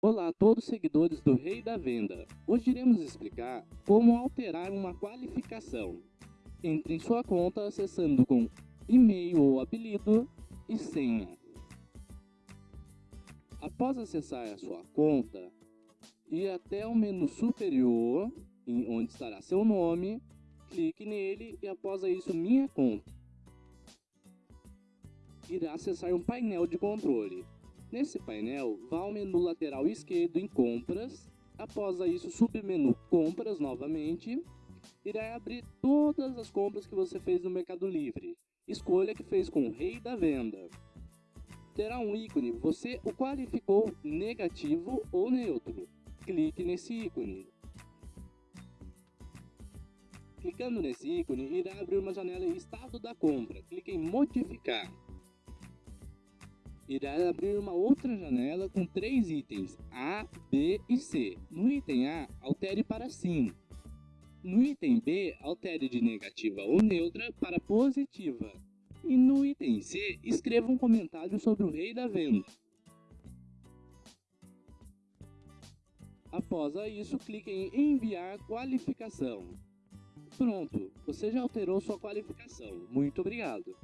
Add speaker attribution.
Speaker 1: Olá a todos seguidores do Rei da Venda. Hoje iremos explicar como alterar uma qualificação. Entre em sua conta acessando com e-mail ou apelido e senha. Após acessar a sua conta, ir até o menu superior, onde estará seu nome, clique nele e após isso minha conta. Irá acessar um painel de controle. Nesse painel, vá ao menu lateral esquerdo em compras, após isso submenu compras novamente, irá abrir todas as compras que você fez no Mercado Livre. Escolha que fez com o rei da venda. Terá um ícone, você o qualificou negativo ou neutro. Clique nesse ícone. Clicando nesse ícone, irá abrir uma janela em estado da compra. Clique em modificar irá abrir uma outra janela com três itens, A, B e C. No item A, altere para sim. No item B, altere de negativa ou neutra para positiva. E no item C, escreva um comentário sobre o rei da venda. Após isso, clique em enviar qualificação. Pronto, você já alterou sua qualificação. Muito obrigado.